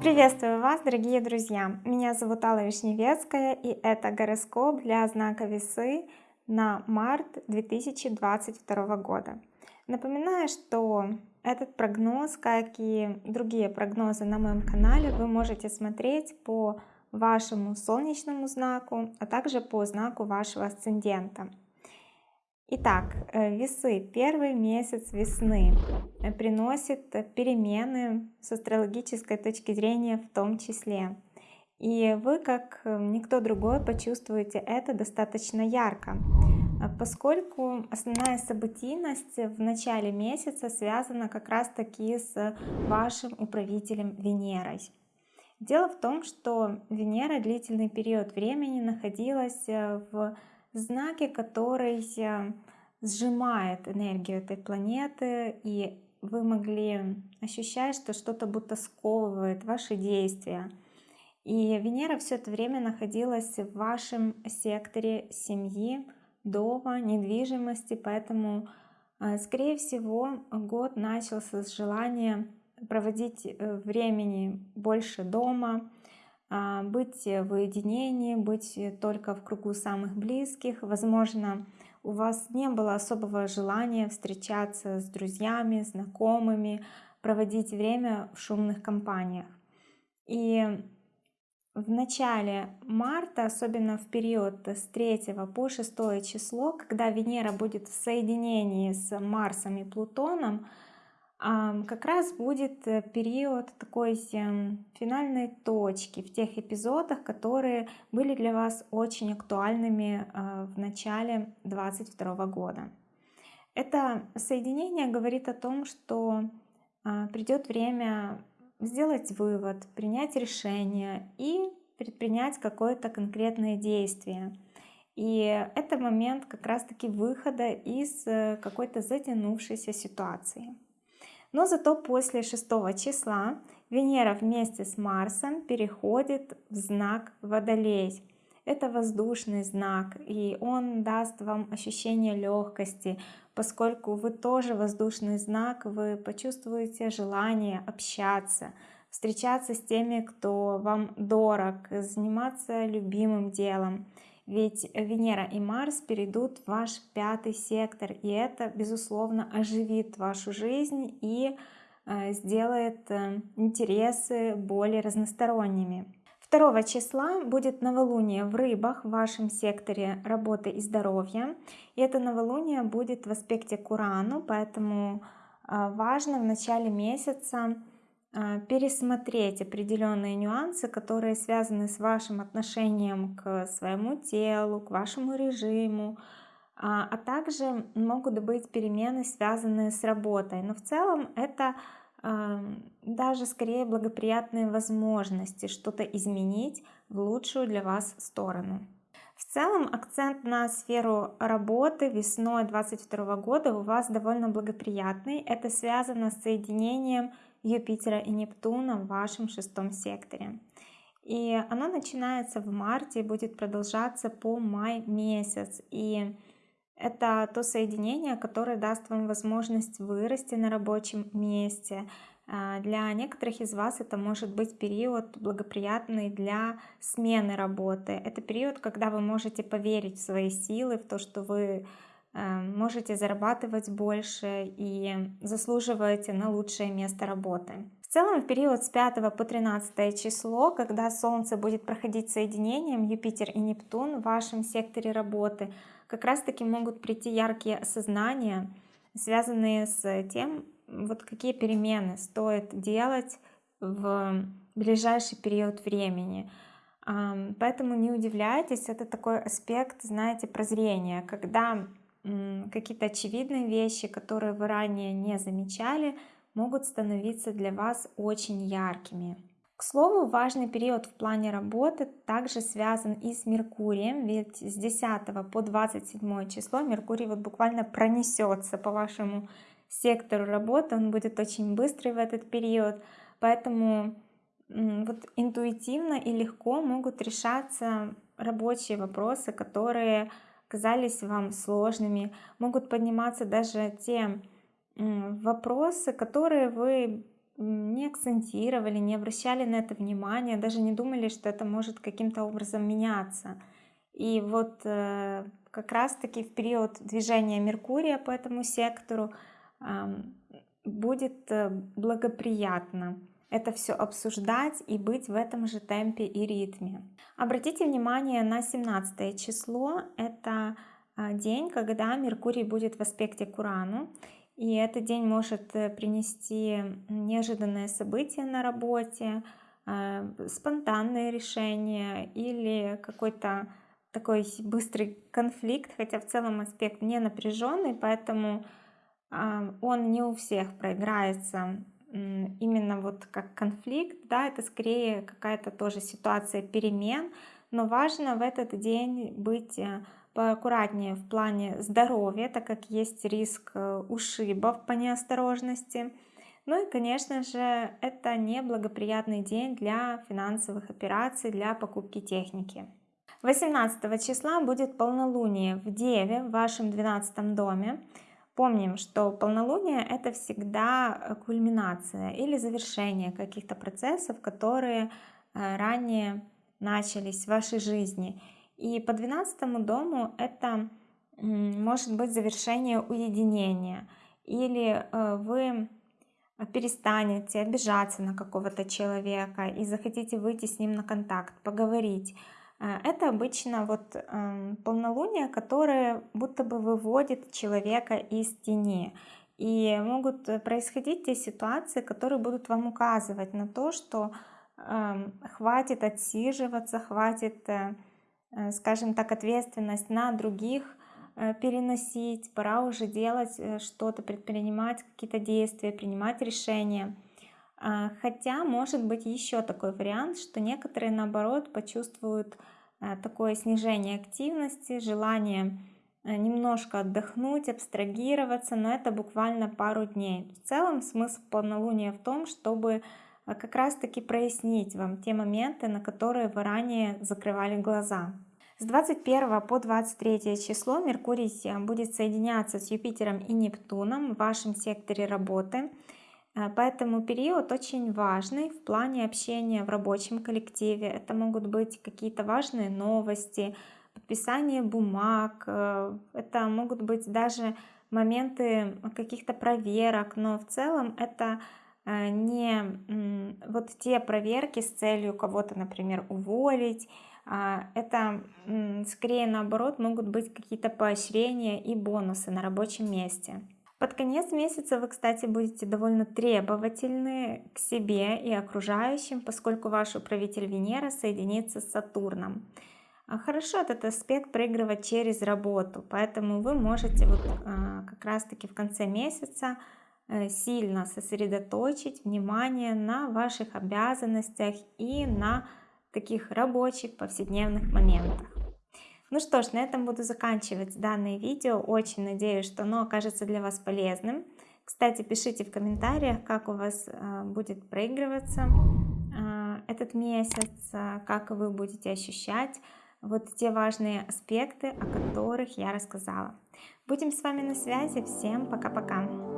Приветствую вас, дорогие друзья! Меня зовут Алла Вишневецкая, и это гороскоп для знака Весы на март 2022 года. Напоминаю, что этот прогноз, как и другие прогнозы на моем канале, вы можете смотреть по вашему солнечному знаку, а также по знаку вашего асцендента. Итак, э, весы. Первый месяц весны э, приносит перемены с астрологической точки зрения в том числе. И вы, как э, никто другой, почувствуете это достаточно ярко, поскольку основная событийность в начале месяца связана как раз таки с вашим управителем Венерой. Дело в том, что Венера длительный период времени находилась в знаки, который сжимает энергию этой планеты, и вы могли ощущать, что что-то будто сковывает ваши действия. И Венера все это время находилась в вашем секторе семьи, дома, недвижимости, поэтому, э, скорее всего, год начался с желания проводить э, времени больше дома, быть в уединении, быть только в кругу самых близких. Возможно, у вас не было особого желания встречаться с друзьями, знакомыми, проводить время в шумных компаниях. И в начале марта, особенно в период с 3 по 6 число, когда Венера будет в соединении с Марсом и Плутоном, как раз будет э, период такой эм, финальной точки в тех эпизодах, которые были для вас очень актуальными э, в начале 2022 года. Это соединение говорит о том, что а, придет время сделать вывод, принять решение и предпринять какое-то конкретное действие. И это момент как раз-таки выхода из э, какой-то затянувшейся ситуации. Но зато после 6 числа Венера вместе с Марсом переходит в знак Водолей. Это воздушный знак, и он даст вам ощущение легкости, поскольку вы тоже воздушный знак, вы почувствуете желание общаться, встречаться с теми, кто вам дорог, заниматься любимым делом. Ведь Венера и Марс перейдут в ваш пятый сектор, и это, безусловно, оживит вашу жизнь и э, сделает э, интересы более разносторонними. 2 числа будет новолуние в рыбах в вашем секторе работы и здоровья. И это новолуние будет в аспекте к Урану, поэтому э, важно в начале месяца пересмотреть определенные нюансы, которые связаны с вашим отношением к своему телу, к вашему режиму, а, а также могут быть перемены, связанные с работой. Но в целом это а, даже скорее благоприятные возможности что-то изменить в лучшую для вас сторону. В целом акцент на сферу работы весной 2022 года у вас довольно благоприятный. Это связано с соединением Юпитера и Нептуна в вашем шестом секторе. И оно начинается в марте и будет продолжаться по май месяц. И это то соединение, которое даст вам возможность вырасти на рабочем месте. А, для некоторых из вас это может быть период благоприятный для смены работы. Это период, когда вы можете поверить в свои силы, в то, что вы можете зарабатывать больше и заслуживаете на лучшее место работы. В целом в период с 5 по 13 число, когда Солнце будет проходить соединением Юпитер и Нептун в вашем секторе работы, как раз таки могут прийти яркие осознания, связанные с тем, вот какие перемены стоит делать в ближайший период времени. Поэтому не удивляйтесь, это такой аспект, знаете, прозрения, когда какие-то очевидные вещи, которые вы ранее не замечали, могут становиться для вас очень яркими. К слову, важный период в плане работы также связан и с Меркурием, ведь с 10 по 27 число Меркурий вот буквально пронесется по вашему сектору работы, он будет очень быстрый в этот период, поэтому вот интуитивно и легко могут решаться рабочие вопросы, которые казались вам сложными, могут подниматься даже те вопросы, которые вы не акцентировали, не обращали на это внимания, даже не думали, что это может каким-то образом меняться. И вот э, как раз-таки в период движения Меркурия по этому сектору будет э, благоприятно это все обсуждать и быть в этом же темпе и ритме. Обратите внимание на 17 число. Это а, день, когда Меркурий будет в аспекте к Урану. И этот день может э, принести неожиданное событие на работе, а, спонтанное решение или какой-то такой быстрый конфликт, хотя в целом аспект не напряженный, поэтому а, он не у всех проиграется именно вот как конфликт, да, это скорее какая-то тоже ситуация перемен, но важно в этот день быть э, поаккуратнее в плане здоровья, так как есть риск э, ушибов по неосторожности. Ну и, конечно же, это неблагоприятный день для финансовых операций, для покупки техники. 18 числа будет полнолуние в Деве, в вашем 12 доме. Помним, что полнолуние это всегда э, кульминация или завершение каких-то процессов, которые э, ранее начались в вашей жизни. И по 12 дому это может быть завершение уединения. Или э, вы перестанете обижаться на какого-то человека и захотите выйти с ним на контакт, поговорить. Э, это обычно вот эм, полнолуние, которое будто бы выводит человека из тени. И могут происходить те ситуации, которые будут вам указывать на то, что эм, хватит отсиживаться, хватит, э, э, скажем так, ответственность на других переносить, пора уже делать что-то, предпринимать какие-то действия, принимать решения. А, хотя может быть еще такой вариант, что некоторые наоборот почувствуют а, такое снижение активности, желание а, немножко отдохнуть, абстрагироваться, но это буквально пару дней. В целом смысл полнолуния в том, чтобы как раз таки прояснить вам те моменты, на которые вы ранее закрывали глаза. С 21 по 23 число Меркурий будет соединяться с Юпитером и Нептуном в вашем секторе работы. Э, поэтому период очень важный в плане общения в рабочем коллективе. Это могут быть какие-то важные новости, подписание бумаг, э, это могут быть даже моменты каких-то проверок, но в целом это э, не вот те проверки с целью кого-то, например, уволить, а это скорее наоборот могут быть какие-то поощрения и бонусы на рабочем месте. Под конец месяца вы, кстати, будете довольно требовательны к себе и окружающим, поскольку ваш управитель Венера соединится с Сатурном. А хорошо этот аспект проигрывать через работу, поэтому вы можете вот а, как раз-таки в конце месяца э, сильно сосредоточить внимание на ваших обязанностях и на таких рабочих повседневных моментах. Ну что ж, на этом буду заканчивать данное видео. Очень надеюсь, что оно окажется для вас полезным. Кстати, пишите в комментариях, как у вас э, будет проигрываться э, этот месяц, э, как вы будете ощущать вот те важные аспекты, о которых я рассказала. Будем с вами на связи. Всем пока-пока!